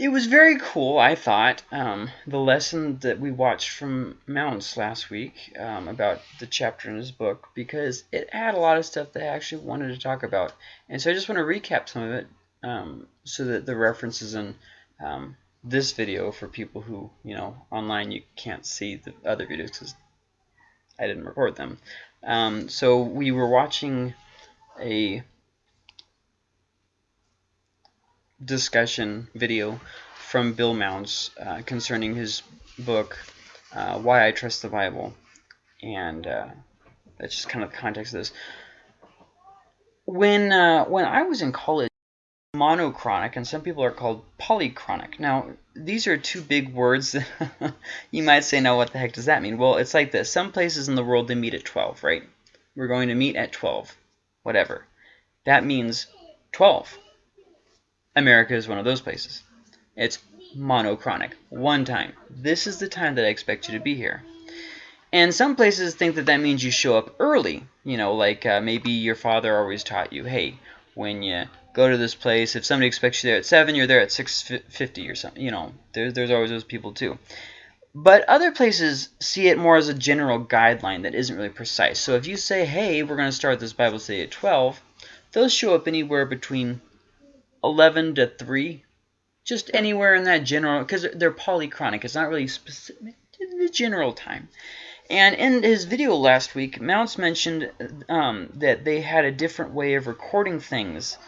it was very cool, I thought. Um, the lesson that we watched from Mounce last week um, about the chapter in his book, because it had a lot of stuff that I actually wanted to talk about. And so I just want to recap some of it um, so that the references in um, this video for people who, you know, online you can't see the other videos because I didn't record them. Um, so we were watching a discussion video from Bill Mounce uh, concerning his book, uh, Why I Trust the Bible. And uh, that's just kind of the context of this. When, uh, when I was in college, monochronic, and some people are called polychronic. Now, these are two big words. that you might say, now what the heck does that mean? Well, it's like this. Some places in the world, they meet at 12, right? We're going to meet at 12, whatever. That means 12. America is one of those places. It's monochronic, one time. This is the time that I expect you to be here. And some places think that that means you show up early. You know, like uh, maybe your father always taught you, hey, when you go to this place, if somebody expects you there at 7, you're there at 6.50 or something. You know, there, there's always those people too. But other places see it more as a general guideline that isn't really precise. So if you say, hey, we're going to start this Bible study at 12, those show up anywhere between 11 to 3. Just anywhere in that general, because they're polychronic. It's not really specific, the general time. And in his video last week, Mounce mentioned um, that they had a different way of recording things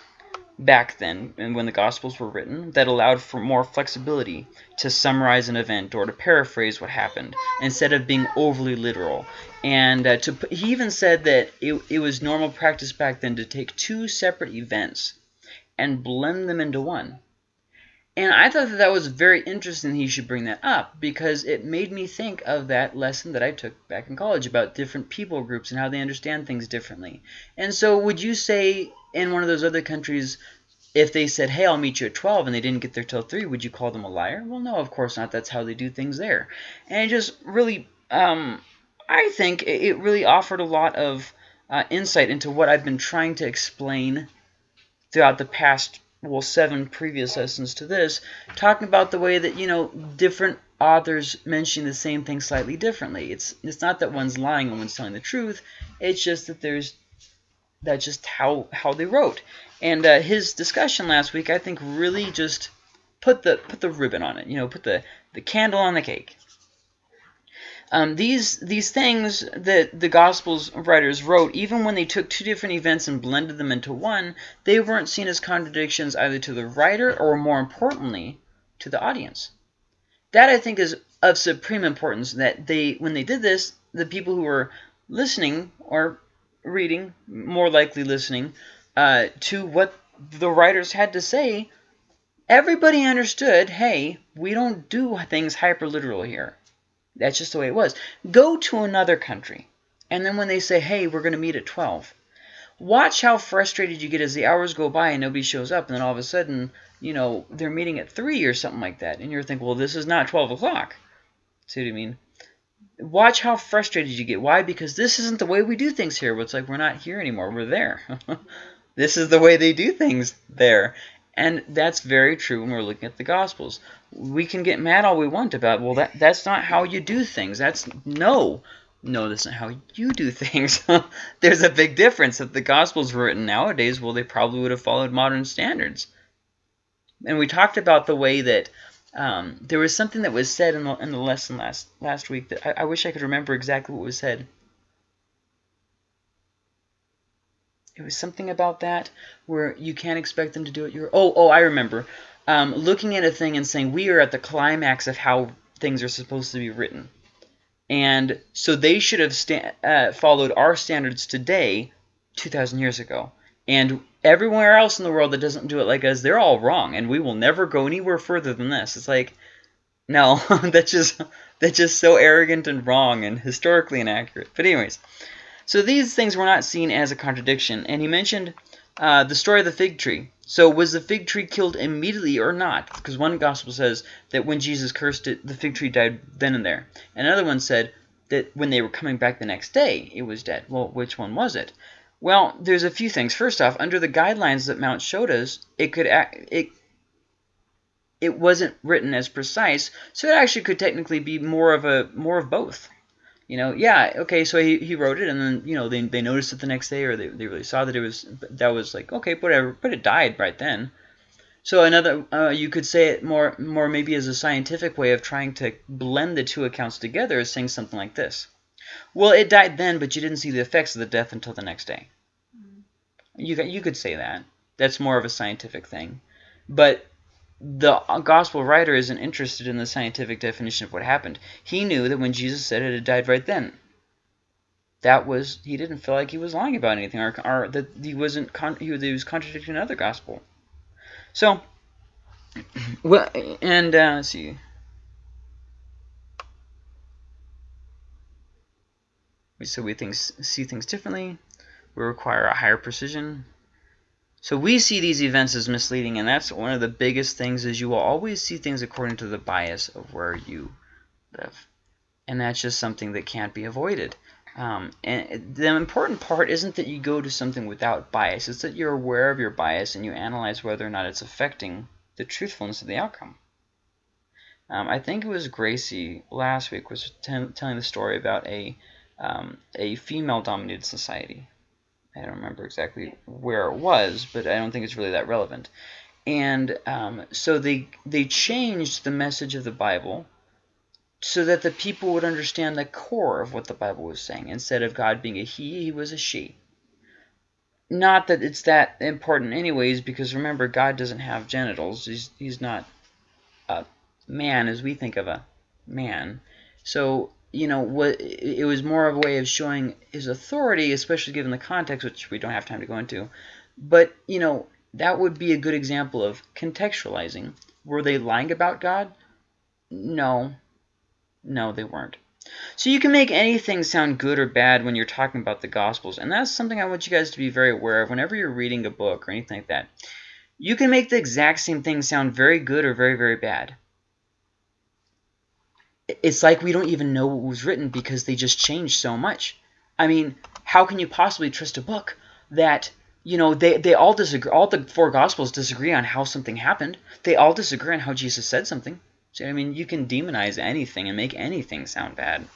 back then and when the Gospels were written that allowed for more flexibility to summarize an event or to paraphrase what happened instead of being overly literal. And uh, to, he even said that it, it was normal practice back then to take two separate events and blend them into one. And I thought that that was very interesting he should bring that up because it made me think of that lesson that I took back in college about different people groups and how they understand things differently. And so would you say in one of those other countries, if they said, hey, I'll meet you at 12 and they didn't get there till 3, would you call them a liar? Well, no, of course not. That's how they do things there. And it just really, um, I think it really offered a lot of uh, insight into what I've been trying to explain throughout the past well seven previous lessons to this talking about the way that you know different authors mention the same thing slightly differently. It's it's not that one's lying and one's telling the truth. It's just that there's that's just how how they wrote. And uh, his discussion last week I think really just put the put the ribbon on it you know put the the candle on the cake um, these these things that the Gospels writers wrote, even when they took two different events and blended them into one, they weren't seen as contradictions either to the writer or, more importantly, to the audience. That, I think, is of supreme importance that they, when they did this, the people who were listening or reading, more likely listening, uh, to what the writers had to say, everybody understood, hey, we don't do things hyper-literal here. That's just the way it was. Go to another country, and then when they say, hey, we're going to meet at 12, watch how frustrated you get as the hours go by and nobody shows up, and then all of a sudden, you know, they're meeting at 3 or something like that, and you're thinking, well, this is not 12 o'clock. See what I mean? Watch how frustrated you get. Why? Because this isn't the way we do things here. It's like we're not here anymore. We're there. this is the way they do things there. And that's very true when we're looking at the Gospels. We can get mad all we want about, well, that that's not how you do things. That's, no. No, that's not how you do things. There's a big difference. If the Gospels were written nowadays, well, they probably would have followed modern standards. And we talked about the way that um, there was something that was said in the, in the lesson last, last week that I, I wish I could remember exactly what was said. It was something about that where you can't expect them to do it. You're oh oh I remember. Um, looking at a thing and saying we are at the climax of how things are supposed to be written, and so they should have uh, followed our standards today, 2,000 years ago. And everywhere else in the world that doesn't do it like us, they're all wrong, and we will never go anywhere further than this. It's like, no, that's just that's just so arrogant and wrong and historically inaccurate. But anyways, so these things were not seen as a contradiction. And he mentioned uh, the story of the fig tree. So was the fig tree killed immediately or not? Because one gospel says that when Jesus cursed it, the fig tree died then and there. And another one said that when they were coming back the next day, it was dead. Well, which one was it? Well, there's a few things. First off, under the guidelines that Mounce showed us, it could act, it it wasn't written as precise, so it actually could technically be more of a more of both. You know, yeah, okay, so he, he wrote it, and then you know they, they noticed it the next day, or they, they really saw that it was that was like okay, whatever, but it died right then. So another, uh, you could say it more more maybe as a scientific way of trying to blend the two accounts together, is saying something like this. Well, it died then, but you didn't see the effects of the death until the next day. You you could say that. That's more of a scientific thing. But the gospel writer isn't interested in the scientific definition of what happened. He knew that when Jesus said it, it died right then. That was he didn't feel like he was lying about anything, or, or that he wasn't con he, was contradicting another gospel. So, well, and uh, let's see. We said we think, see things differently. We require a higher precision. So we see these events as misleading, and that's one of the biggest things is you will always see things according to the bias of where you live. And that's just something that can't be avoided. Um, and the important part isn't that you go to something without bias. It's that you're aware of your bias and you analyze whether or not it's affecting the truthfulness of the outcome. Um, I think it was Gracie last week was telling the story about a um, a female-dominated society I don't remember exactly where it was, but I don't think it's really that relevant. And um, so they they changed the message of the Bible so that the people would understand the core of what the Bible was saying. Instead of God being a he, he was a she. Not that it's that important anyways, because remember, God doesn't have genitals. He's, he's not a man as we think of a man. So you know, what it was more of a way of showing his authority, especially given the context, which we don't have time to go into. But, you know, that would be a good example of contextualizing. Were they lying about God? No. No, they weren't. So you can make anything sound good or bad when you're talking about the Gospels, and that's something I want you guys to be very aware of whenever you're reading a book or anything like that. You can make the exact same thing sound very good or very, very bad it's like we don't even know what was written because they just changed so much. I mean, how can you possibly trust a book that you know they they all disagree? All the four gospels disagree on how something happened. They all disagree on how Jesus said something. So I mean, you can demonize anything and make anything sound bad.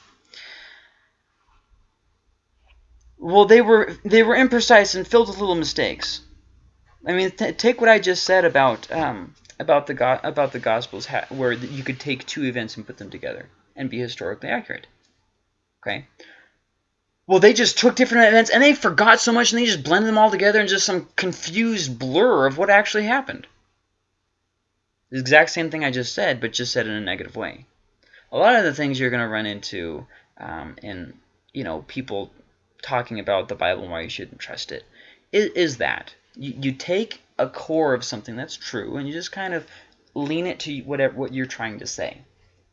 Well, they were they were imprecise and filled with little mistakes. I mean, take what I just said about um, about the go about the Gospels where you could take two events and put them together and be historically accurate. Okay. Well, they just took different events and they forgot so much and they just blended them all together in just some confused blur of what actually happened. The exact same thing I just said, but just said in a negative way. A lot of the things you're going to run into um, in, you know, people talking about the Bible and why you shouldn't trust it is, is that. You, you take a core of something that's true, and you just kind of lean it to whatever what you're trying to say.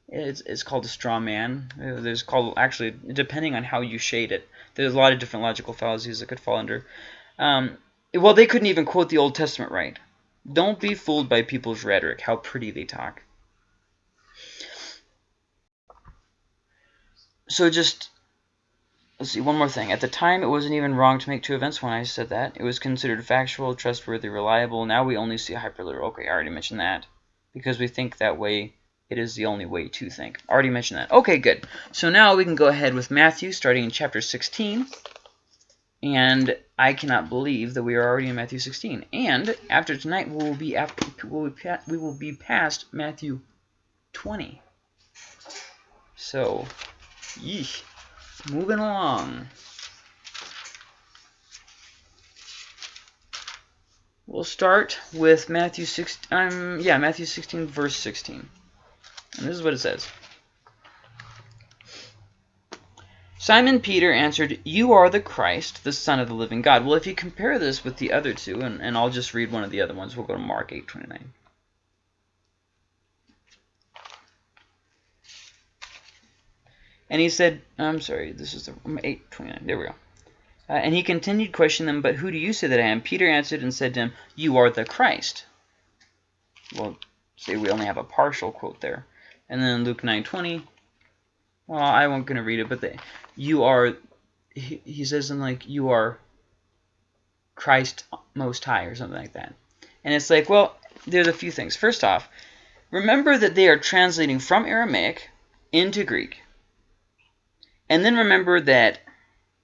It's, it's called a straw man. Uh, there's called actually depending on how you shade it. There's a lot of different logical fallacies that could fall under. Um, well, they couldn't even quote the Old Testament right. Don't be fooled by people's rhetoric, how pretty they talk. So just Let's see, one more thing. At the time, it wasn't even wrong to make two events when I said that. It was considered factual, trustworthy, reliable. Now we only see hyperliteral. Okay, I already mentioned that. Because we think that way, it is the only way to think. I Already mentioned that. Okay, good. So now we can go ahead with Matthew, starting in chapter 16. And I cannot believe that we are already in Matthew 16. And after tonight, we will be after we will be past Matthew 20. So, yeesh. Moving along. We'll start with Matthew 6, um, yeah, Matthew 16, verse 16. And this is what it says. Simon Peter answered, You are the Christ, the Son of the living God. Well, if you compare this with the other two, and, and I'll just read one of the other ones, we'll go to Mark 8, 29. And he said, I'm sorry, this is the 829. There we go. Uh, and he continued questioning them, But who do you say that I am? Peter answered and said to him, You are the Christ. Well, say we only have a partial quote there. And then Luke 9.20, well, I won't going to read it, but the, you are, he, he says something like, you are Christ Most High or something like that. And it's like, well, there's a few things. First off, remember that they are translating from Aramaic into Greek. And then remember that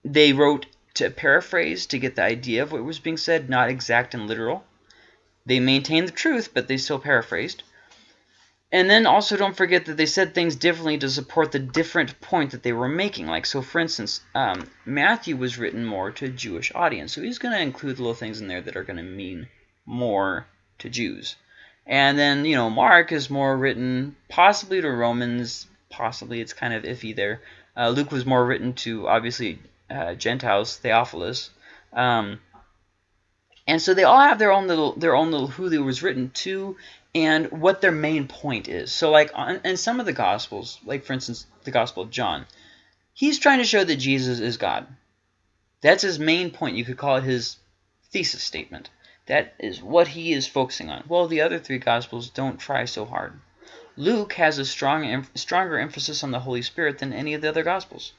they wrote to paraphrase to get the idea of what was being said, not exact and literal. They maintained the truth, but they still paraphrased. And then also don't forget that they said things differently to support the different point that they were making. Like, so for instance, um, Matthew was written more to a Jewish audience. So he's going to include little things in there that are going to mean more to Jews. And then, you know, Mark is more written possibly to Romans. Possibly it's kind of iffy there. Uh, Luke was more written to, obviously, uh, Gentiles, Theophilus. Um, and so they all have their own little their own little who they was written to and what their main point is. So like on, in some of the Gospels, like for instance the Gospel of John, he's trying to show that Jesus is God. That's his main point. You could call it his thesis statement. That is what he is focusing on. Well, the other three Gospels don't try so hard. Luke has a strong, stronger emphasis on the Holy Spirit than any of the other Gospels.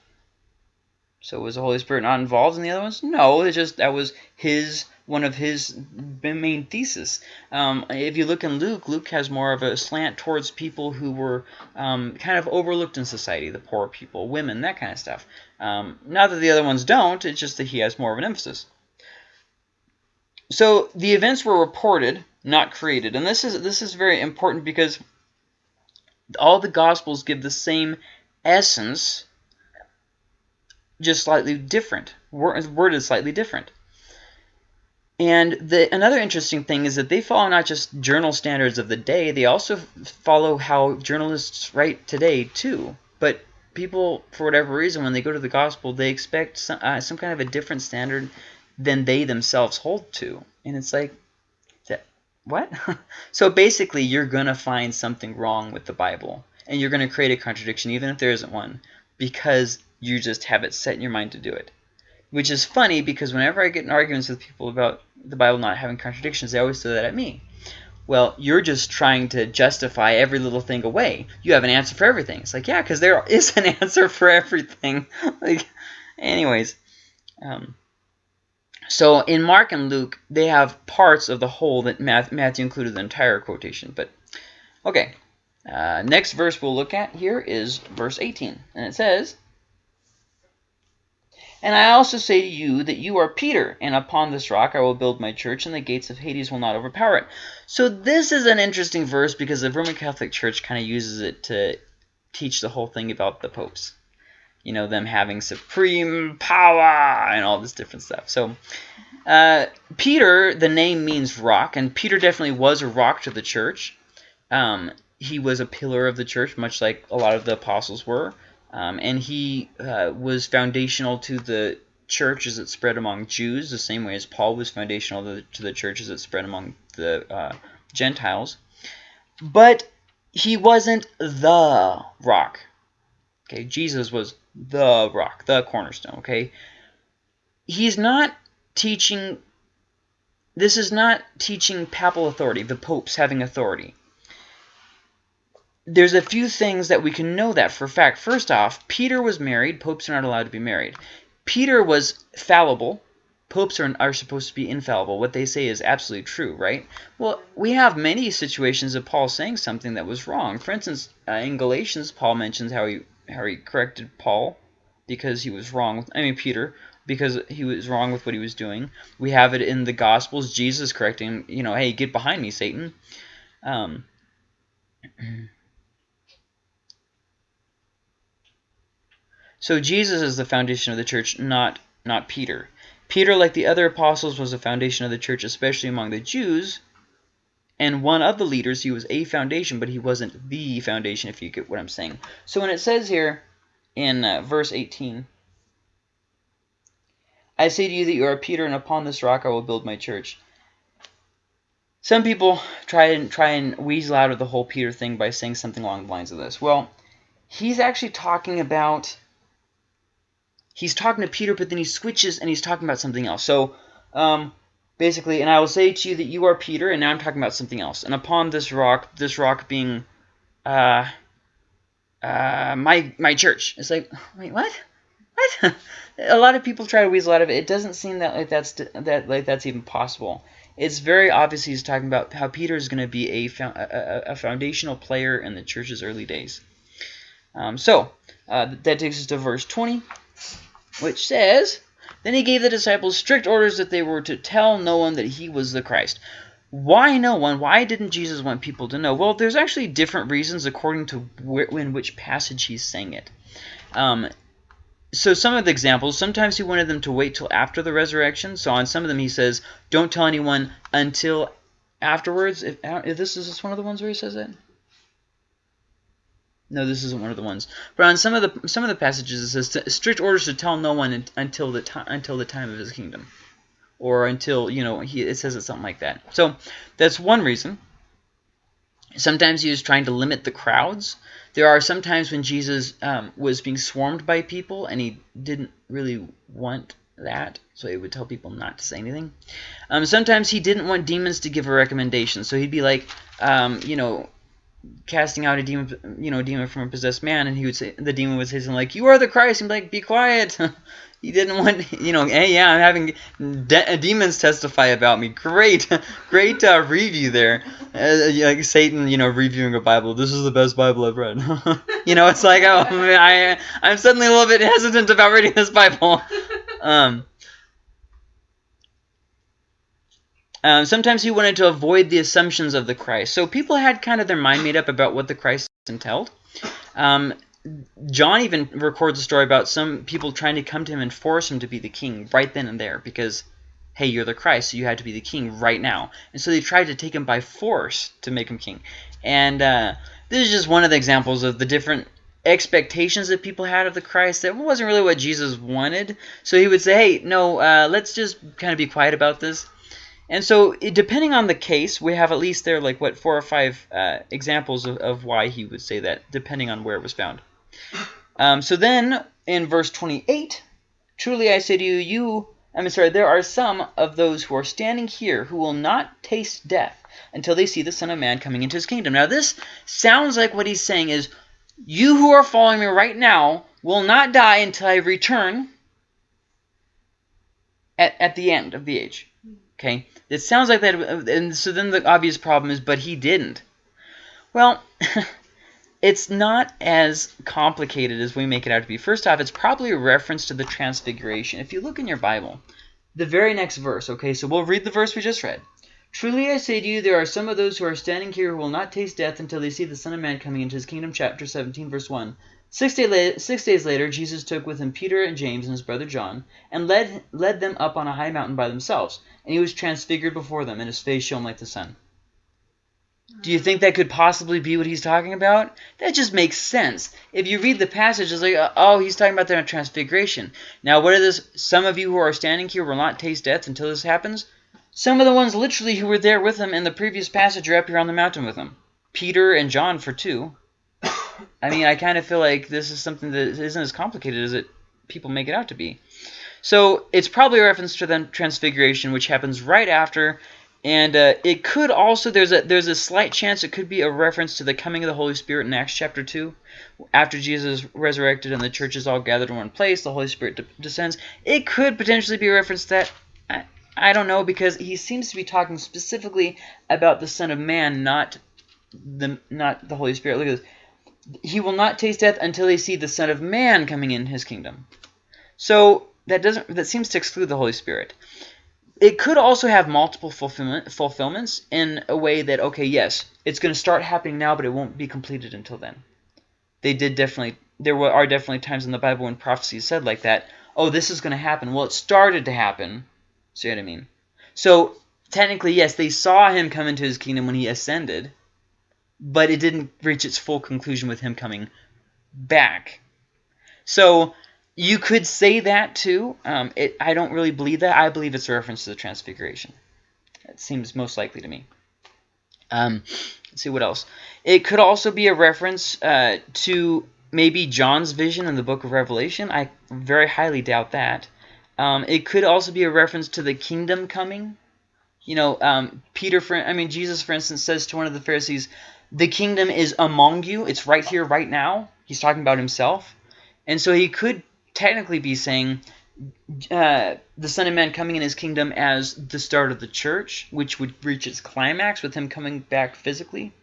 So was the Holy Spirit not involved in the other ones? No, it's just that was his one of his main thesis. Um, if you look in Luke, Luke has more of a slant towards people who were um, kind of overlooked in society, the poor people, women, that kind of stuff. Um, not that the other ones don't, it's just that he has more of an emphasis. So the events were reported, not created. And this is this is very important because all the Gospels give the same essence, just slightly different. Word is slightly different. And the, another interesting thing is that they follow not just journal standards of the day, they also follow how journalists write today too. But people, for whatever reason, when they go to the gospel, they expect some, uh, some kind of a different standard than they themselves hold to. And it's like, what? so basically, you're going to find something wrong with the Bible. And you're going to create a contradiction, even if there isn't one, because you just have it set in your mind to do it. Which is funny because whenever I get in arguments with people about the Bible not having contradictions, they always throw that at me. Well, you're just trying to justify every little thing away. You have an answer for everything. It's like, yeah, because there is an answer for everything. like, anyways, um, so in Mark and Luke, they have parts of the whole that Matthew included the entire quotation. But okay, uh, next verse we'll look at here is verse 18, and it says, and I also say to you that you are Peter, and upon this rock I will build my church, and the gates of Hades will not overpower it. So this is an interesting verse because the Roman Catholic Church kind of uses it to teach the whole thing about the popes. You know, them having supreme power and all this different stuff. So uh, Peter, the name means rock, and Peter definitely was a rock to the church. Um, he was a pillar of the church, much like a lot of the apostles were. Um, and he uh, was foundational to the church as it spread among Jews, the same way as Paul was foundational to the, to the church as it spread among the uh, Gentiles. But he wasn't the rock. Okay, Jesus was the rock, the cornerstone. Okay, he's not teaching. This is not teaching papal authority, the popes having authority there's a few things that we can know that for a fact. First off, Peter was married. Popes are not allowed to be married. Peter was fallible. Popes are, are supposed to be infallible. What they say is absolutely true, right? Well, we have many situations of Paul saying something that was wrong. For instance, uh, in Galatians, Paul mentions how he he corrected Paul because he was wrong. With, I mean, Peter because he was wrong with what he was doing. We have it in the Gospels, Jesus correcting him, you know, hey, get behind me, Satan. Um, So Jesus is the foundation of the church, not, not Peter. Peter, like the other apostles, was the foundation of the church, especially among the Jews. And one of the leaders, he was a foundation, but he wasn't the foundation, if you get what I'm saying. So when it says here in uh, verse 18, I say to you that you are Peter, and upon this rock I will build my church. Some people try and try and weasel out of the whole Peter thing by saying something along the lines of this. Well, he's actually talking about he's talking to Peter, but then he switches and he's talking about something else. So um, basically, and I will say to you that you are Peter, and now I'm talking about something else. And upon this rock, this rock being uh, uh, my my church. It's like, wait, what? What? a lot of people try to weasel out of it. It doesn't seem that like that's that like that's even possible. it's very obvious he's talking about how Peter is going to be a, a, a, foundational player in the church's early days. Um, so, uh, that takes us to verse 20, which says, Then he gave the disciples strict orders that they were to tell no one that he was the Christ. Why no one? Why didn't Jesus want people to know? Well, there's actually different reasons according to where, in which passage he's saying it. Um, so some of the examples, sometimes he wanted them to wait till after the resurrection. So on some of them he says, don't tell anyone until afterwards. If, if this is this one of the ones where he says it? No, this isn't one of the ones. But on some of the some of the passages it says strict orders to tell no one until the time until the time of his kingdom, or until you know he it says it something like that. So that's one reason. Sometimes he was trying to limit the crowds. There are some times when Jesus um, was being swarmed by people and he didn't really want that, so he would tell people not to say anything. Um, sometimes he didn't want demons to give a recommendation, so he'd be like, um, you know, casting out a demon, you know, demon from a possessed man, and he would say, the demon would say something like, "You are the Christ," and be like, "Be quiet." he didn't want, you know, hey, yeah, I'm having de demons testify about me. Great, great uh, review there. Uh, like Satan, you know, reviewing a Bible. This is the best Bible I've read. you know, it's like, oh, I, I'm suddenly a little bit hesitant about reading this Bible. Um, Um, sometimes he wanted to avoid the assumptions of the Christ. So people had kind of their mind made up about what the Christ entailed. Um, John even records a story about some people trying to come to him and force him to be the king right then and there because, hey, you're the Christ, so you had to be the king right now. And so they tried to take him by force to make him king. And uh, this is just one of the examples of the different expectations that people had of the Christ that wasn't really what Jesus wanted. So he would say, hey, no, uh, let's just kind of be quiet about this. And so, depending on the case, we have at least there like what four or five uh, examples of, of, why he would say that, depending on where it was found. Um, so then, in verse 28, truly I say to you, you, I'm sorry, there are some of those who are standing here who will not taste death until they see the Son of Man coming into his kingdom. Now, this sounds like what he's saying is, you who are following me right now will not die until I return at, at the end of the age. Okay, it sounds like that, and so then the obvious problem is, but he didn't. Well, it's not as complicated as we make it out to be. First off, it's probably a reference to the Transfiguration. If you look in your Bible, the very next verse, okay, so we'll read the verse we just read. Truly I say to you, there are some of those who are standing here who will not taste death until they see the Son of Man coming into his kingdom. Chapter 17, verse 1. Six, day six, days later, Jesus took with him Peter and James and his brother John, and led, led them up on a high mountain by themselves. And he was transfigured before them, and his face shone like the sun. Do you think that could possibly be what he's talking about? That just makes sense. If you read the passage, it's like, uh, oh, he's talking about their transfiguration. Now, what are this? Some of you who are standing here will not taste death until this happens. Some of the ones literally who were there with him in the previous passage are up here on the mountain with him. Peter and John for two. I mean, I kind of feel like this is something that isn't as complicated as it people make it out to be. So it's probably a reference to the transfiguration, which happens right after, and uh, it could also there's a there's a slight chance it could be a reference to the coming of the Holy Spirit in Acts chapter two, after Jesus resurrected and the church is all gathered in one place, the Holy Spirit de descends. It could potentially be a reference that. I, I don't know because he seems to be talking specifically about the Son of Man, not the not the Holy Spirit. Look at this he will not taste death until they see the Son of Man coming in his kingdom. So that doesn't that seems to exclude the Holy Spirit. It could also have multiple fulfillment, fulfillments in a way that, okay, yes, it's going to start happening now, but it won't be completed until then. They did definitely, there were, are definitely times in the Bible when prophecy is said like that. Oh, this is going to happen. Well, it started to happen. See what I mean? So, technically, yes, they saw him come into his kingdom when he ascended, but it didn't reach its full conclusion with him coming back. So you could say that too. Um, it, I don't really believe that. I believe it's a reference to the Transfiguration. It seems most likely to me. Um, let's see what else. It could also be a reference uh, to maybe John's vision in the book of Revelation. I very highly doubt that. Um, it could also be a reference to the kingdom coming. You know, um, Peter, for, I mean, Jesus, for instance, says to one of the Pharisees, the kingdom is among you. It's right here, right now. He's talking about himself. And so he could technically be saying uh, the Son of Man coming in his kingdom as the start of the church, which would reach its climax with him coming back physically.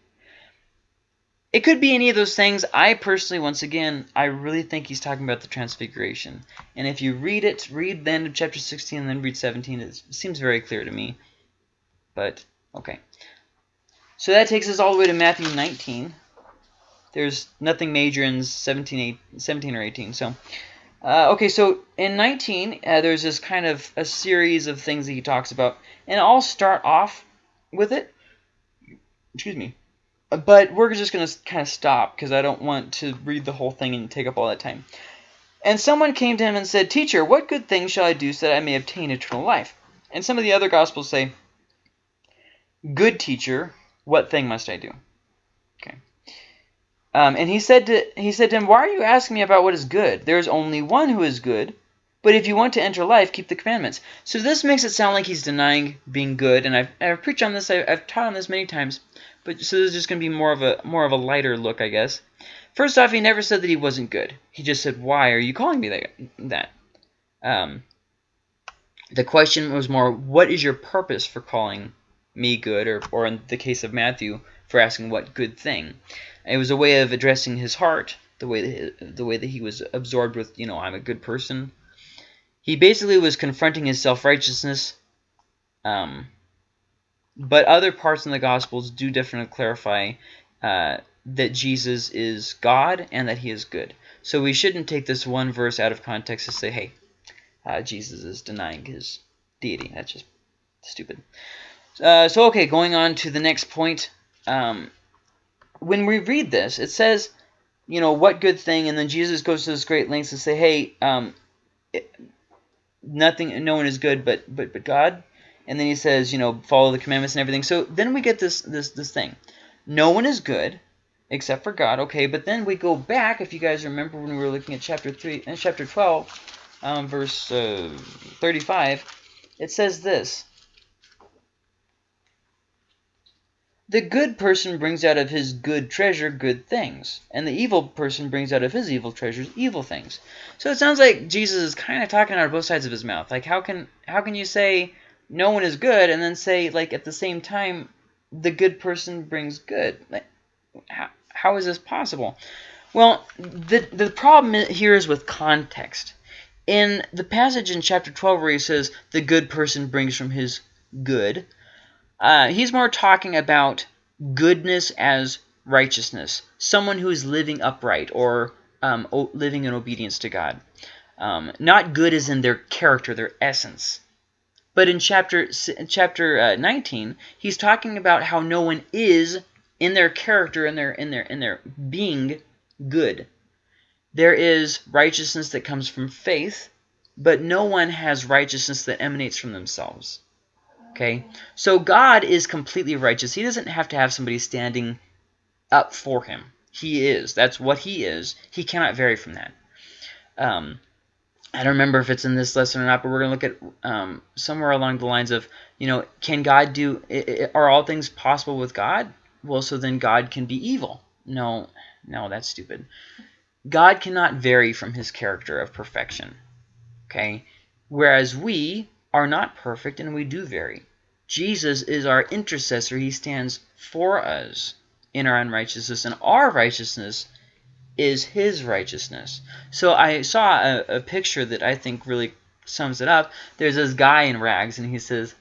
It could be any of those things. I personally, once again, I really think he's talking about the transfiguration. And if you read it, read the end of chapter 16 and then read 17, it seems very clear to me. But, okay. So that takes us all the way to Matthew 19. There's nothing major in 17, 17 or 18. So, uh, okay, so in 19, uh, there's this kind of a series of things that he talks about. And I'll start off with it. Excuse me. But we're just going to kind of stop because I don't want to read the whole thing and take up all that time. And someone came to him and said, Teacher, what good thing shall I do so that I may obtain eternal life? And some of the other Gospels say, Good teacher, what thing must I do? Um, and he said to he said to him, Why are you asking me about what is good? There is only one who is good. But if you want to enter life, keep the commandments. So this makes it sound like he's denying being good. And I've, I've preached on this. I've, I've taught on this many times. But so this is just going to be more of a more of a lighter look, I guess. First off, he never said that he wasn't good. He just said, "Why are you calling me that?" that? Um, the question was more, "What is your purpose for calling me good?" Or, or in the case of Matthew, for asking what good thing. It was a way of addressing his heart, the way that, the way that he was absorbed with, you know, I'm a good person. He basically was confronting his self-righteousness. Um, but other parts in the Gospels do definitely clarify uh, that Jesus is God and that he is good. So we shouldn't take this one verse out of context to say, hey, uh, Jesus is denying his deity. That's just stupid. Uh, so, okay, going on to the next point. Um, when we read this, it says, you know, what good thing, and then Jesus goes to this great lengths to say, hey, um, it, nothing, no one is good but, but, but God and then he says, you know, follow the commandments and everything. So then we get this this this thing. No one is good except for God. Okay, but then we go back, if you guys remember when we were looking at chapter 3 and uh, chapter 12, um, verse uh, 35, it says this. The good person brings out of his good treasure good things, and the evil person brings out of his evil treasures evil things. So it sounds like Jesus is kind of talking out of both sides of his mouth. Like how can how can you say no one is good and then say like at the same time the good person brings good like, how, how is this possible well the the problem here is with context in the passage in chapter 12 where he says the good person brings from his good uh, he's more talking about goodness as righteousness someone who is living upright or um, living in obedience to God um, not good as in their character their essence but in chapter chapter uh, 19, he's talking about how no one is in their character in their in their in their being good. There is righteousness that comes from faith, but no one has righteousness that emanates from themselves. Okay? So God is completely righteous. He doesn't have to have somebody standing up for him. He is. That's what he is. He cannot vary from that. Um, I don't remember if it's in this lesson or not, but we're going to look at um, somewhere along the lines of, you know, can God do, are all things possible with God? Well, so then God can be evil. No, no, that's stupid. God cannot vary from his character of perfection, okay? Whereas we are not perfect and we do vary. Jesus is our intercessor. He stands for us in our unrighteousness, and our righteousness is his righteousness. So I saw a, a picture that I think really sums it up. There's this guy in rags, and he says,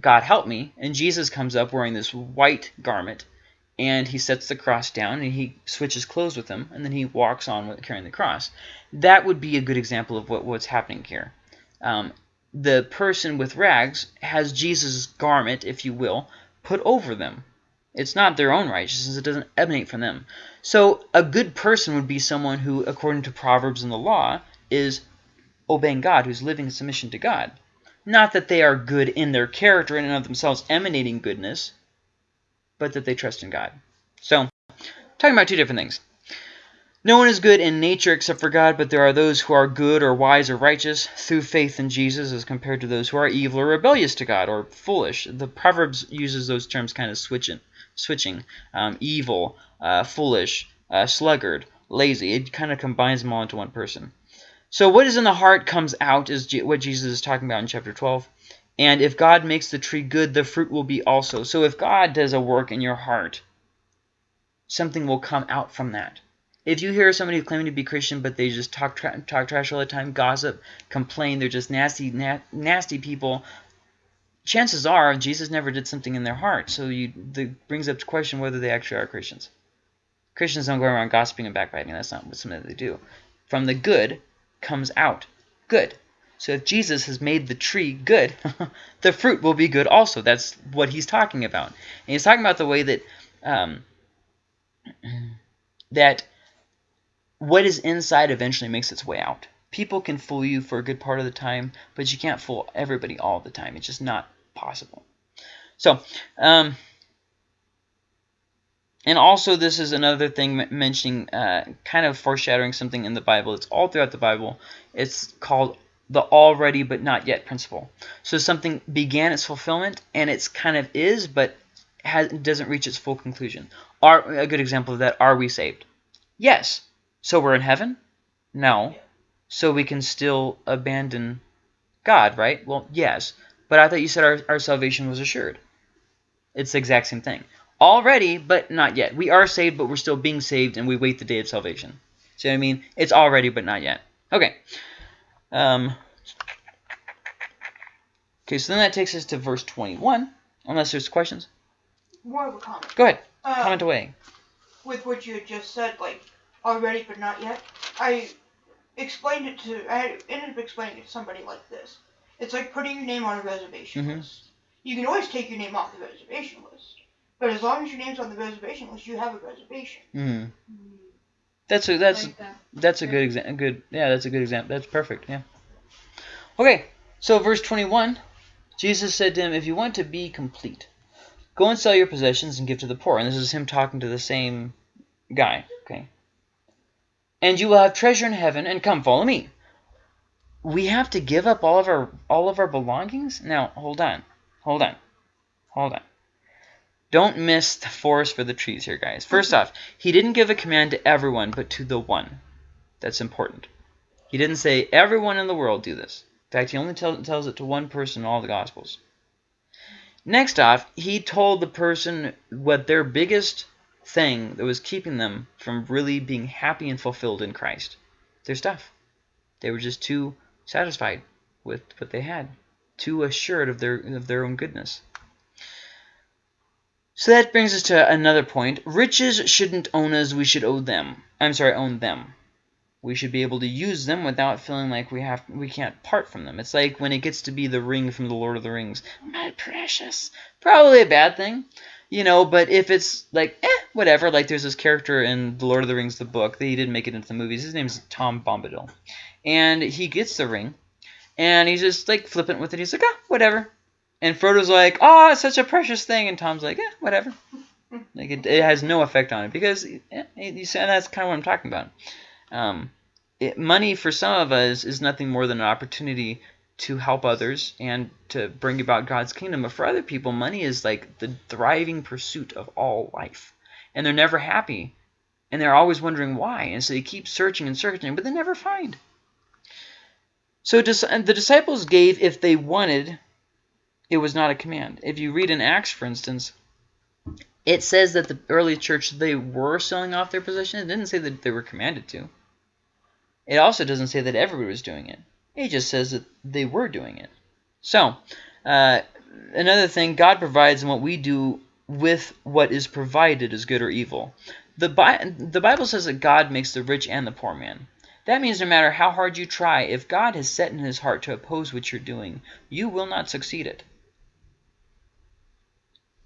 God help me. And Jesus comes up wearing this white garment, and he sets the cross down, and he switches clothes with him, and then he walks on with, carrying the cross. That would be a good example of what, what's happening here. Um, the person with rags has Jesus' garment, if you will, put over them. It's not their own righteousness. It doesn't emanate from them. So a good person would be someone who, according to Proverbs and the law, is obeying God, who's living in submission to God. Not that they are good in their character and of themselves emanating goodness, but that they trust in God. So, talking about two different things. No one is good in nature except for God, but there are those who are good or wise or righteous through faith in Jesus as compared to those who are evil or rebellious to God or foolish. The Proverbs uses those terms kind of switching switching, um, evil, uh, foolish, uh, sluggard, lazy. It kind of combines them all into one person. So what is in the heart comes out is what Jesus is talking about in chapter 12. And if God makes the tree good, the fruit will be also. So if God does a work in your heart, something will come out from that. If you hear somebody claiming to be Christian, but they just talk tra talk trash all the time, gossip, complain, they're just nasty, na nasty people, chances are Jesus never did something in their heart. So you that brings up the question whether they actually are Christians. Christians don't go around gossiping and backbiting. That's not what something that they do. From the good comes out good. So if Jesus has made the tree good, the fruit will be good also. That's what he's talking about. And he's talking about the way that um, that what is inside eventually makes its way out. People can fool you for a good part of the time, but you can't fool everybody all the time. It's just not possible. So, um, and also this is another thing mentioning, uh, kind of foreshadowing something in the Bible. It's all throughout the Bible. It's called the already but not yet principle. So something began its fulfillment and it's kind of is but has, doesn't reach its full conclusion. Are A good example of that, are we saved? Yes. So we're in heaven? No. So we can still abandon God, right? Well, yes. But I thought you said our, our salvation was assured. It's the exact same thing. Already, but not yet. We are saved, but we're still being saved, and we wait the day of salvation. See what I mean? It's already, but not yet. Okay. Um, okay, so then that takes us to verse 21, unless there's questions. More of a comment. Go ahead. Uh, comment away. With what you had just said, like, already but not yet, I explained it to, I ended up explaining it to somebody like this. It's like putting your name on a reservation Mhm. list. You can always take your name off the reservation list. But as long as your name's on the reservation list, you have a reservation. Mm. That's a that's like that. that's a good example. Good, yeah, that's a good example. That's perfect. Yeah. Okay, so verse 21, Jesus said to him, "If you want to be complete, go and sell your possessions and give to the poor." And this is him talking to the same guy. Okay. And you will have treasure in heaven, and come follow me. We have to give up all of our all of our belongings. Now, hold on, hold on, hold on. Don't miss the forest for the trees here, guys. First off, he didn't give a command to everyone, but to the one. That's important. He didn't say, everyone in the world do this. In fact, he only tell, tells it to one person in all the Gospels. Next off, he told the person what their biggest thing that was keeping them from really being happy and fulfilled in Christ. Their stuff. They were just too satisfied with what they had. Too assured of their, of their own goodness. So that brings us to another point. Riches shouldn't own us, we should owe them. I'm sorry, own them. We should be able to use them without feeling like we have we can't part from them. It's like when it gets to be the ring from the Lord of the Rings. My precious. Probably a bad thing. You know, but if it's like, eh, whatever, like there's this character in The Lord of the Rings, the book, that he didn't make it into the movies. His name's Tom Bombadil. And he gets the ring, and he's just like flippant with it. He's like, ah, whatever. And Frodo's like, oh, it's such a precious thing. And Tom's like, yeah, whatever. Like it, it has no effect on it because eh, you and that's kind of what I'm talking about. Um, it, money for some of us is nothing more than an opportunity to help others and to bring about God's kingdom. But for other people, money is like the thriving pursuit of all life. And they're never happy. And they're always wondering why. And so they keep searching and searching, but they never find. So the disciples gave if they wanted it was not a command. If you read in Acts, for instance, it says that the early church, they were selling off their possessions. It didn't say that they were commanded to. It also doesn't say that everybody was doing it. It just says that they were doing it. So, uh, another thing, God provides, and what we do with what is provided is good or evil. The, Bi the Bible says that God makes the rich and the poor man. That means no matter how hard you try, if God has set in his heart to oppose what you're doing, you will not succeed it.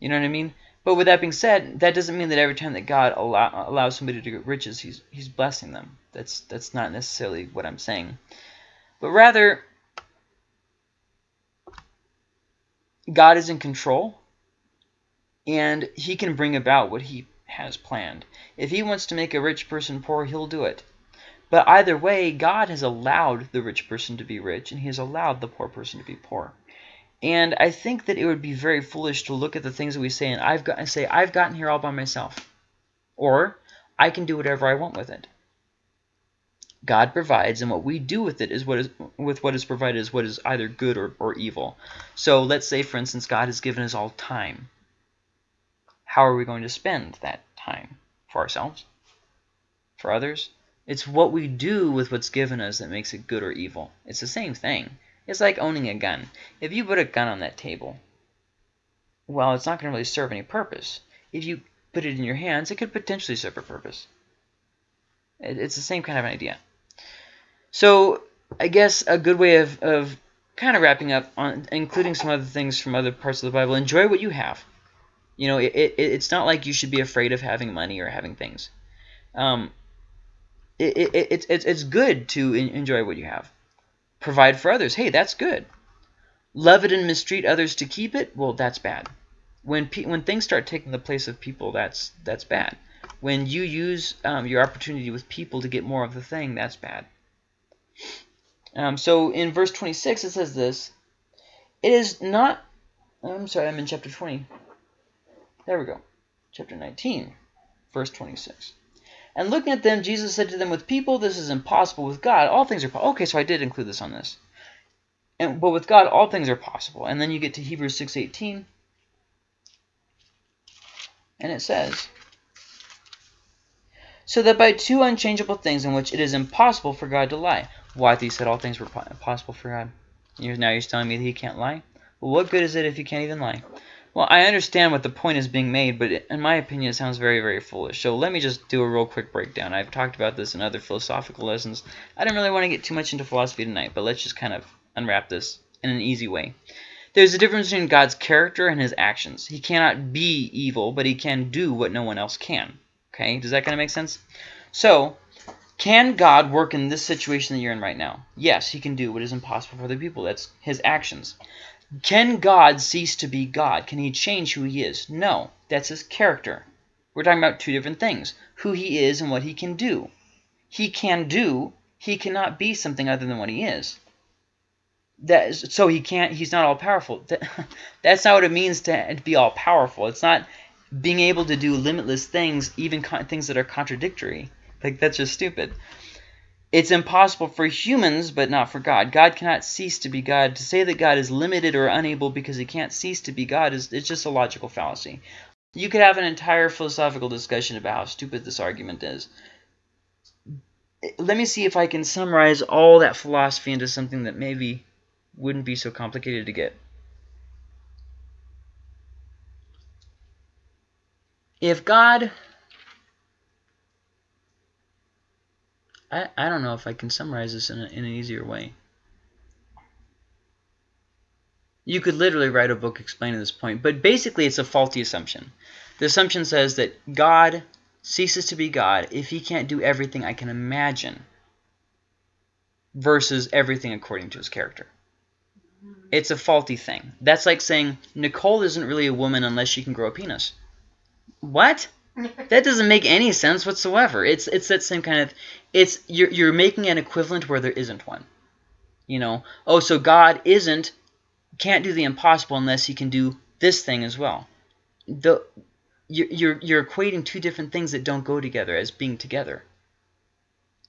You know what I mean? But with that being said, that doesn't mean that every time that God allow, allows somebody to get riches, he's, he's blessing them. That's, that's not necessarily what I'm saying. But rather, God is in control, and he can bring about what he has planned. If he wants to make a rich person poor, he'll do it. But either way, God has allowed the rich person to be rich, and he has allowed the poor person to be poor. And I think that it would be very foolish to look at the things that we say and I've got and say I've gotten here all by myself, or I can do whatever I want with it. God provides, and what we do with it is what is with what is provided is what is either good or, or evil. So let's say, for instance, God has given us all time. How are we going to spend that time? For ourselves? For others? It's what we do with what's given us that makes it good or evil. It's the same thing. It's like owning a gun. If you put a gun on that table, well, it's not going to really serve any purpose. If you put it in your hands, it could potentially serve a purpose. It's the same kind of an idea. So I guess a good way of, of kind of wrapping up on including some other things from other parts of the Bible. Enjoy what you have. You know, it, it, it's not like you should be afraid of having money or having things. Um, it, it, it, it's, it's good to enjoy what you have. Provide for others. Hey, that's good. Love it and mistreat others to keep it. Well, that's bad. When pe when things start taking the place of people, that's that's bad. When you use um, your opportunity with people to get more of the thing, that's bad. Um, so in verse 26, it says this. It is not... I'm sorry, I'm in chapter 20. There we go. Chapter 19, verse 26. And looking at them, Jesus said to them, With people this is impossible. With God, all things are possible. Okay, so I did include this on this. And, but with God, all things are possible. And then you get to Hebrews 6.18. And it says, So that by two unchangeable things in which it is impossible for God to lie. Why? He said all things were possible for God. Now you're telling me that he can't lie? Well, what good is it if he can't even lie? Well, I understand what the point is being made, but in my opinion, it sounds very, very foolish. So let me just do a real quick breakdown. I've talked about this in other philosophical lessons. I don't really want to get too much into philosophy tonight, but let's just kind of unwrap this in an easy way. There's a difference between God's character and his actions. He cannot be evil, but he can do what no one else can. Okay, does that kind of make sense? So, can God work in this situation that you're in right now? Yes, he can do what is impossible for other people. That's his actions. Can God cease to be God? Can he change who he is? No, that's his character. We're talking about two different things, who he is and what he can do. He can do, he cannot be something other than what he is. That is, so he can't, he's not all-powerful. That, that's not what it means to, to be all-powerful. It's not being able to do limitless things, even things that are contradictory. Like, that's just stupid. It's impossible for humans, but not for God. God cannot cease to be God. To say that God is limited or unable because he can't cease to be God is it's just a logical fallacy. You could have an entire philosophical discussion about how stupid this argument is. Let me see if I can summarize all that philosophy into something that maybe wouldn't be so complicated to get. If God I, I don't know if I can summarize this in, a, in an easier way. You could literally write a book explaining this point, but basically it's a faulty assumption. The assumption says that God ceases to be God if he can't do everything I can imagine versus everything according to his character. It's a faulty thing. That's like saying Nicole isn't really a woman unless she can grow a penis. What? That doesn't make any sense whatsoever. It's it's that same kind of it's you're you're making an equivalent where there isn't one. You know, oh, so God isn't can't do the impossible unless he can do this thing as well. The you're you're equating two different things that don't go together as being together.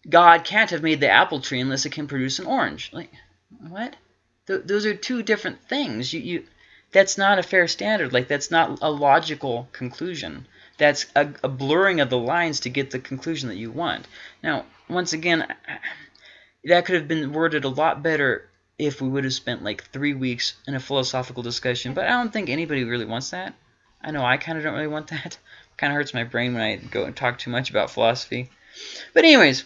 God can't have made the apple tree unless it can produce an orange. Like what? Th those are two different things. You you that's not a fair standard. Like that's not a logical conclusion that's a, a blurring of the lines to get the conclusion that you want. Now, once again, that could have been worded a lot better if we would have spent like three weeks in a philosophical discussion, but I don't think anybody really wants that. I know I kind of don't really want that. kind of hurts my brain when I go and talk too much about philosophy. But anyways,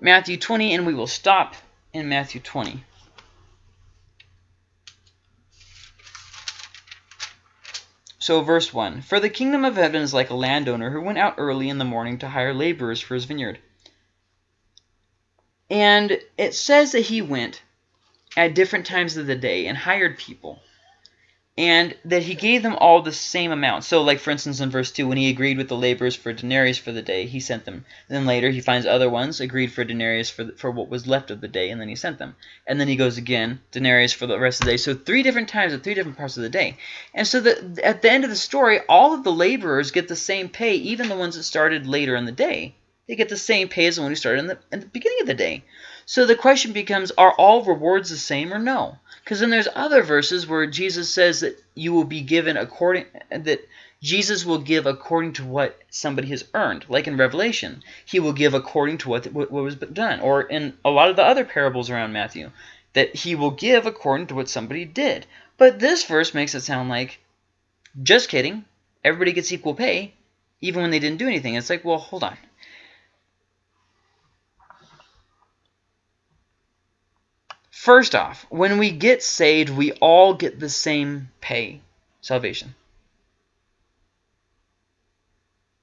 Matthew 20, and we will stop in Matthew 20. So verse 1, For the kingdom of heaven is like a landowner who went out early in the morning to hire laborers for his vineyard. And it says that he went at different times of the day and hired people and that he gave them all the same amount. So, like, for instance, in verse 2, when he agreed with the laborers for denarius for the day, he sent them. Then later, he finds other ones, agreed for denarius for, the, for what was left of the day, and then he sent them. And then he goes again, denarius for the rest of the day. So three different times at three different parts of the day. And so the, at the end of the story, all of the laborers get the same pay, even the ones that started later in the day. They get the same pay as one who started in the, in the beginning of the day. So the question becomes, are all rewards the same or no? Because then there's other verses where Jesus says that you will be given according that Jesus will give according to what somebody has earned. Like in Revelation, he will give according to what, what, what was done. Or in a lot of the other parables around Matthew, that he will give according to what somebody did. But this verse makes it sound like, just kidding, everybody gets equal pay, even when they didn't do anything. It's like, well, hold on. First off, when we get saved, we all get the same pay, salvation.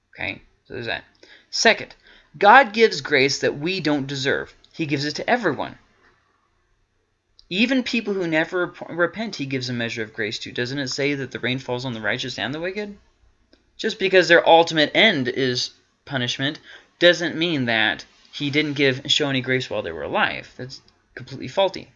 Okay, so there's that. Second, God gives grace that we don't deserve. He gives it to everyone. Even people who never repent, he gives a measure of grace to. Doesn't it say that the rain falls on the righteous and the wicked? Just because their ultimate end is punishment doesn't mean that he didn't give show any grace while they were alive. That's completely faulty.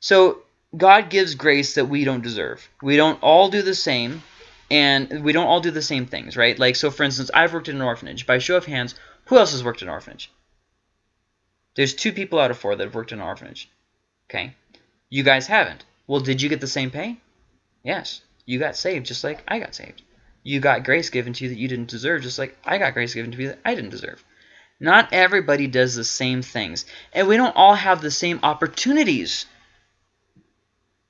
So God gives grace that we don't deserve. We don't all do the same, and we don't all do the same things, right? Like, so for instance, I've worked in an orphanage. By show of hands, who else has worked in an orphanage? There's two people out of four that have worked in an orphanage. Okay? You guys haven't. Well, did you get the same pay? Yes. You got saved just like I got saved. You got grace given to you that you didn't deserve just like I got grace given to me that I didn't deserve. Not everybody does the same things. And we don't all have the same opportunities.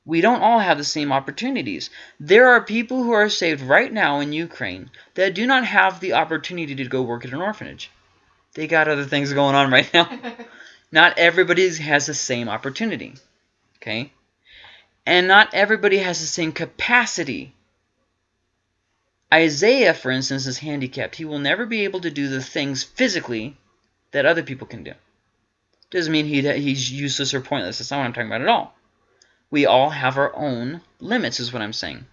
We don't all have the same opportunities. There are people who are saved right now in Ukraine that do not have the opportunity to go work at an orphanage. They got other things going on right now. not everybody has the same opportunity. Okay? And not everybody has the same capacity Isaiah, for instance, is handicapped. He will never be able to do the things physically that other people can do. Doesn't mean he, that he's useless or pointless. That's not what I'm talking about at all. We all have our own limits, is what I'm saying.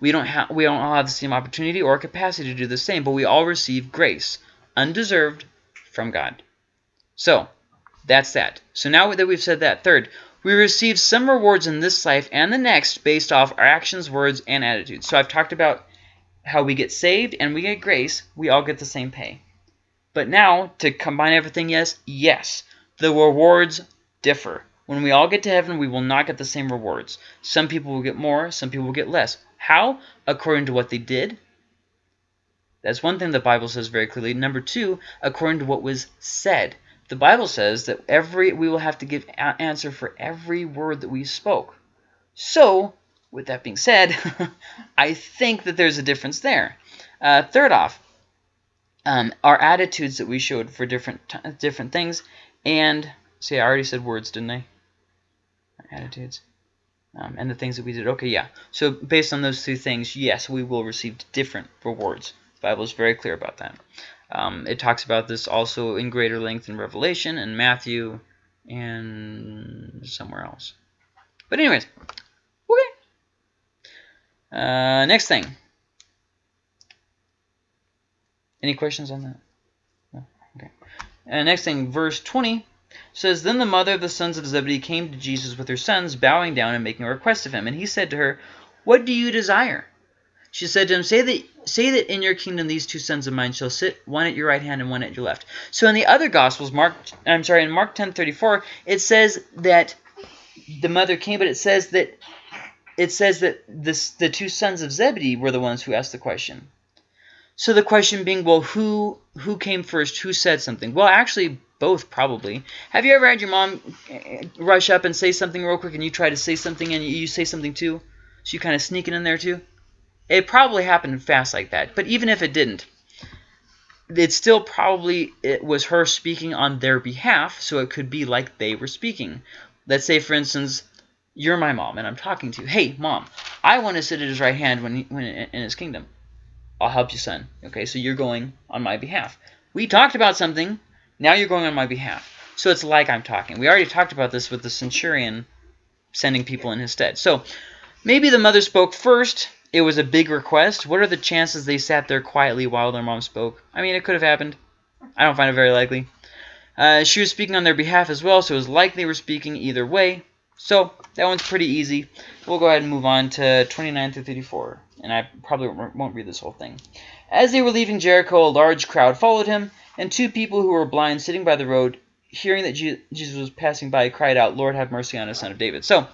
We don't have we don't all have the same opportunity or capacity to do the same, but we all receive grace, undeserved, from God. So, that's that. So now that we've said that, third, we receive some rewards in this life and the next based off our actions, words, and attitudes. So I've talked about how we get saved and we get grace, we all get the same pay. But now, to combine everything, yes, yes, the rewards differ. When we all get to heaven, we will not get the same rewards. Some people will get more, some people will get less. How? According to what they did. That's one thing the Bible says very clearly. Number two, according to what was said. The Bible says that every we will have to give answer for every word that we spoke. So, with that being said, I think that there's a difference there. Uh, third off, um, our attitudes that we showed for different different things, and see, I already said words, didn't I? Our attitudes. Um, and the things that we did. Okay, yeah. So based on those two things, yes, we will receive different rewards. The Bible is very clear about that. Um, it talks about this also in greater length in Revelation and Matthew and somewhere else. But anyways, uh, next thing. Any questions on that? No? Okay. And next thing, verse 20 says, Then the mother of the sons of Zebedee came to Jesus with her sons, bowing down and making a request of him. And he said to her, What do you desire? She said to him, Say that say that in your kingdom these two sons of mine shall sit, one at your right hand and one at your left. So in the other Gospels, Mark, I'm sorry, in Mark 10:34, it says that the mother came, but it says that it says that this, the two sons of Zebedee were the ones who asked the question. So the question being, well, who who came first? Who said something? Well, actually, both probably. Have you ever had your mom eh, rush up and say something real quick and you try to say something and you say something too? So you kind of sneak it in there too? It probably happened fast like that. But even if it didn't, it still probably it was her speaking on their behalf, so it could be like they were speaking. Let's say, for instance, you're my mom, and I'm talking to you. Hey, mom, I want to sit at his right hand when, he, when in his kingdom. I'll help you, son. Okay, so you're going on my behalf. We talked about something. Now you're going on my behalf. So it's like I'm talking. We already talked about this with the centurion sending people in his stead. So maybe the mother spoke first. It was a big request. What are the chances they sat there quietly while their mom spoke? I mean, it could have happened. I don't find it very likely. Uh, she was speaking on their behalf as well, so it was likely they were speaking either way. So that one's pretty easy. We'll go ahead and move on to 29 through 34, and I probably won't read this whole thing. As they were leaving Jericho, a large crowd followed him, And two people who were blind sitting by the road, hearing that Jesus was passing by, cried out, Lord, have mercy on us, son of David. So,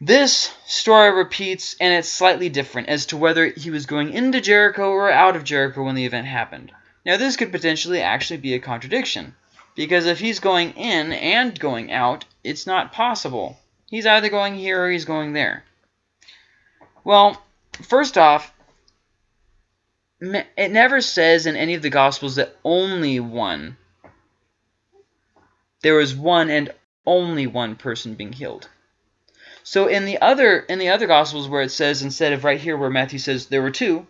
this story repeats, and it's slightly different as to whether he was going into Jericho or out of Jericho when the event happened. Now, this could potentially actually be a contradiction, because if he's going in and going out, it's not possible. He's either going here or he's going there. Well, first off, it never says in any of the Gospels that only one, there was one and only one person being healed. So in the other in the other Gospels where it says instead of right here where Matthew says there were two,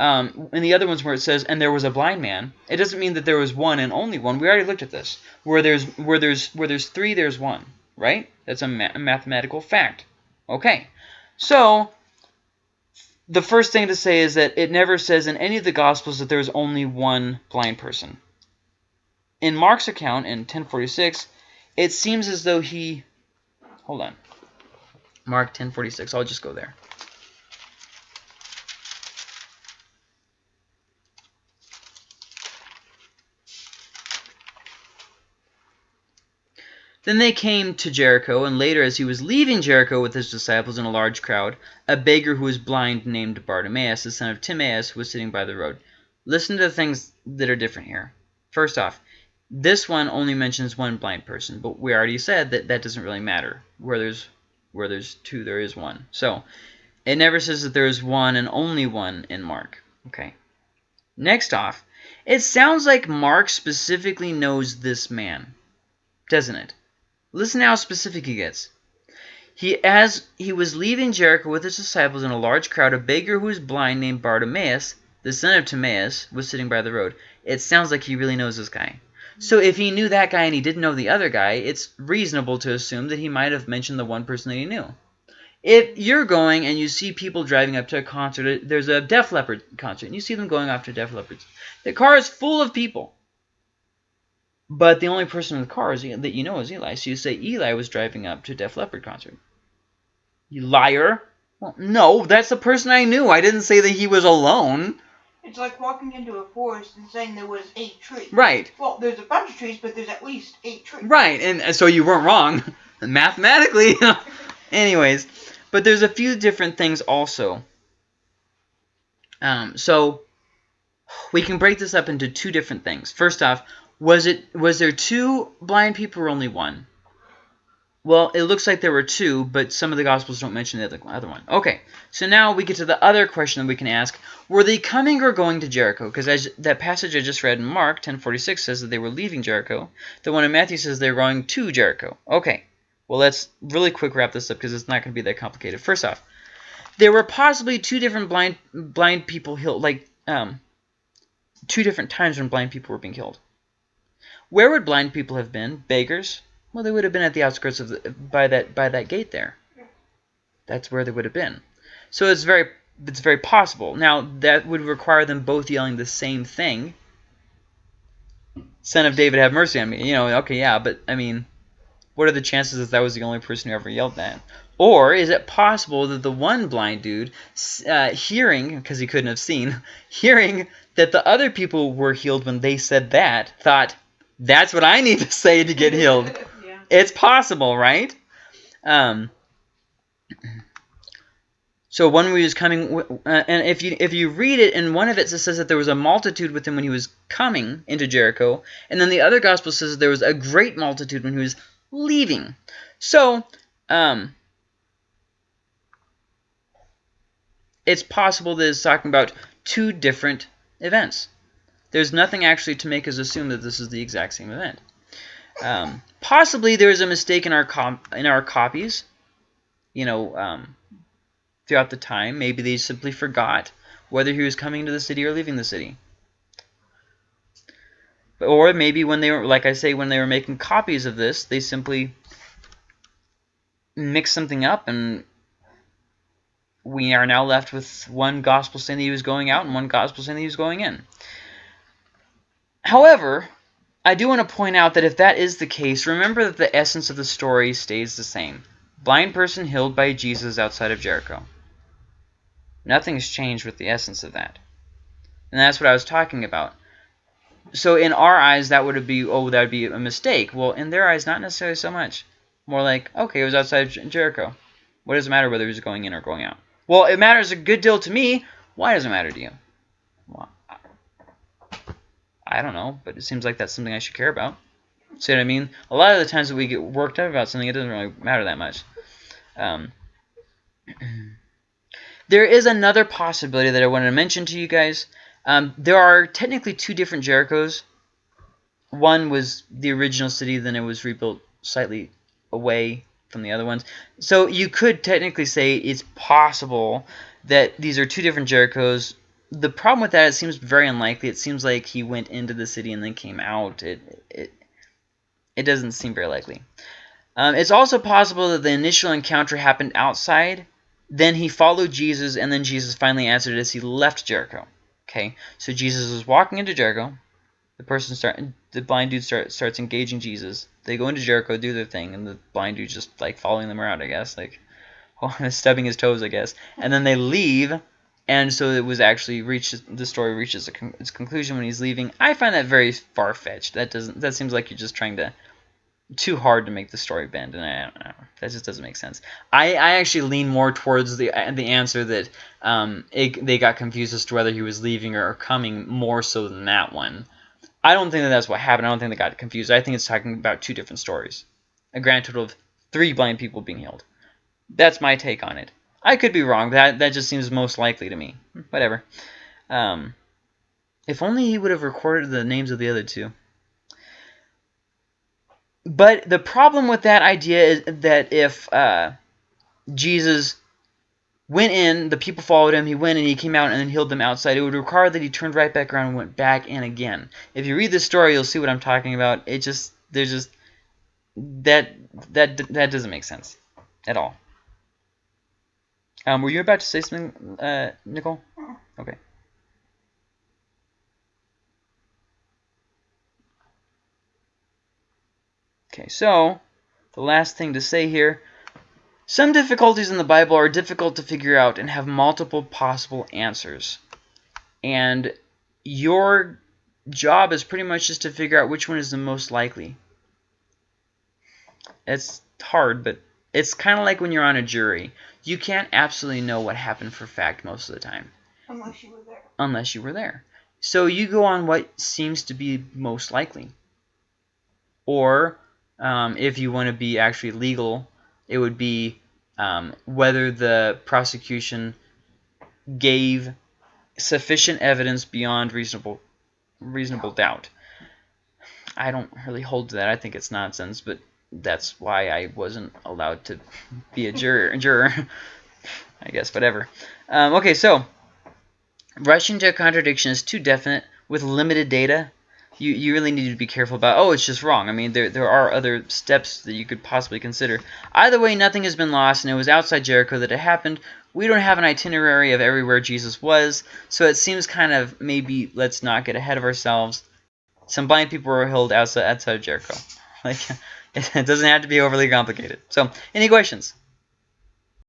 um, in the other ones where it says and there was a blind man, it doesn't mean that there was one and only one. We already looked at this. Where there's where there's where there's three, there's one, right? That's a, ma a mathematical fact. Okay, so the first thing to say is that it never says in any of the Gospels that there's only one blind person. In Mark's account in 1046, it seems as though he... Hold on. Mark 1046. I'll just go there. Then they came to Jericho, and later as he was leaving Jericho with his disciples and a large crowd, a beggar who was blind named Bartimaeus, the son of Timaeus, was sitting by the road. Listen to the things that are different here. First off, this one only mentions one blind person, but we already said that that doesn't really matter. Where there's where there's two, there is one. So it never says that there is one and only one in Mark. Okay. Next off, it sounds like Mark specifically knows this man, doesn't it? Listen how specific he gets. He, as he was leaving Jericho with his disciples and a large crowd, a beggar who was blind named Bartimaeus, the son of Timaeus, was sitting by the road. It sounds like he really knows this guy. So if he knew that guy and he didn't know the other guy, it's reasonable to assume that he might have mentioned the one person that he knew. If you're going and you see people driving up to a concert, there's a Def Leppard concert, and you see them going off to Def Leppard. The car is full of people. But the only person in the car is, that you know is Eli. So you say Eli was driving up to Def Leppard concert. You liar. Well, no, that's the person I knew. I didn't say that he was alone. It's like walking into a forest and saying there was eight trees. Right. Well, there's a bunch of trees, but there's at least eight trees. Right, and so you weren't wrong. Mathematically. Anyways, but there's a few different things also. Um, so we can break this up into two different things. First off, was it was there two blind people or only one? Well, it looks like there were two, but some of the Gospels don't mention the other one. Okay, so now we get to the other question that we can ask. Were they coming or going to Jericho? Because that passage I just read in Mark 10.46 says that they were leaving Jericho. The one in Matthew says they're going to Jericho. Okay, well, let's really quick wrap this up because it's not going to be that complicated. First off, there were possibly two different blind blind people like um, two different times when blind people were being killed. Where would blind people have been? Beggars? Well, they would have been at the outskirts of the, by that by that gate there. That's where they would have been. So it's very it's very possible. Now that would require them both yelling the same thing. Son of David, have mercy on me. You know, okay, yeah, but I mean, what are the chances that that was the only person who ever yelled that? Or is it possible that the one blind dude, uh, hearing, because he couldn't have seen, hearing that the other people were healed when they said that, thought, that's what I need to say to get healed. yeah. It's possible, right? Um, so one was coming, uh, and if you if you read it, in one of it, it says that there was a multitude with him when he was coming into Jericho, and then the other gospel says there was a great multitude when he was leaving. So, um, it's possible that it's talking about two different events there's nothing actually to make us assume that this is the exact same event. Um, possibly there is a mistake in our in our copies, you know, um, throughout the time. Maybe they simply forgot whether he was coming to the city or leaving the city. Or maybe when they were, like I say, when they were making copies of this, they simply mixed something up and we are now left with one gospel saying that he was going out and one gospel saying that he was going in. However, I do want to point out that if that is the case, remember that the essence of the story stays the same. Blind person healed by Jesus outside of Jericho. Nothing's changed with the essence of that. And that's what I was talking about. so in our eyes, that would be oh, that would be a mistake. Well, in their eyes, not necessarily so much. More like okay, it was outside Jericho. What does it matter whether he's going in or going out? Well, it matters a good deal to me. Why does it matter to you? Well, I don't know, but it seems like that's something I should care about. See what I mean? A lot of the times that we get worked up about something, it doesn't really matter that much. Um, there is another possibility that I wanted to mention to you guys. Um, there are technically two different Jerichos. One was the original city, then it was rebuilt slightly away from the other ones. So you could technically say it's possible that these are two different Jerichos. The problem with that, it seems very unlikely. It seems like he went into the city and then came out. It it it doesn't seem very likely. Um, it's also possible that the initial encounter happened outside. Then he followed Jesus, and then Jesus finally answered as he left Jericho. Okay, so Jesus was walking into Jericho. The person start, the blind dude start, starts engaging Jesus. They go into Jericho, do their thing, and the blind dude just like following them around, I guess, like stubbing his toes, I guess. And then they leave, and so it was actually reached. The story reaches con its conclusion when he's leaving. I find that very far fetched. That doesn't. That seems like you're just trying to too hard to make the story bend, and I don't know. That just doesn't make sense. I, I actually lean more towards the the answer that um it, they got confused as to whether he was leaving or coming more so than that one. I don't think that that's what happened. I don't think they got confused. I think it's talking about two different stories. A grand total of three blind people being healed. That's my take on it. I could be wrong. That that just seems most likely to me. Whatever. Um, if only he would have recorded the names of the other two. But the problem with that idea is that if uh, Jesus went in, the people followed him, he went and he came out and then healed them outside, it would require that he turned right back around and went back in again. If you read this story, you'll see what I'm talking about. It just, there's just, that, that, that doesn't make sense at all. Um, were you about to say something, uh, Nicole? Okay. Okay, so the last thing to say here. Some difficulties in the Bible are difficult to figure out and have multiple possible answers. And your job is pretty much just to figure out which one is the most likely. It's hard, but it's kind of like when you're on a jury. You can't absolutely know what happened for fact most of the time. Unless you were there. Unless you were there. So you go on what seems to be most likely. Or um, if you want to be actually legal, it would be um, whether the prosecution gave sufficient evidence beyond reasonable reasonable doubt. I don't really hold to that. I think it's nonsense, but that's why I wasn't allowed to be a juror. juror. I guess, whatever. Um, okay, so rushing to a contradiction is too definite with limited data you, you really need to be careful about, oh, it's just wrong. I mean, there, there are other steps that you could possibly consider. Either way, nothing has been lost, and it was outside Jericho that it happened. We don't have an itinerary of everywhere Jesus was, so it seems kind of maybe let's not get ahead of ourselves. Some blind people were healed outside, outside Jericho. Like, it doesn't have to be overly complicated. So, any questions?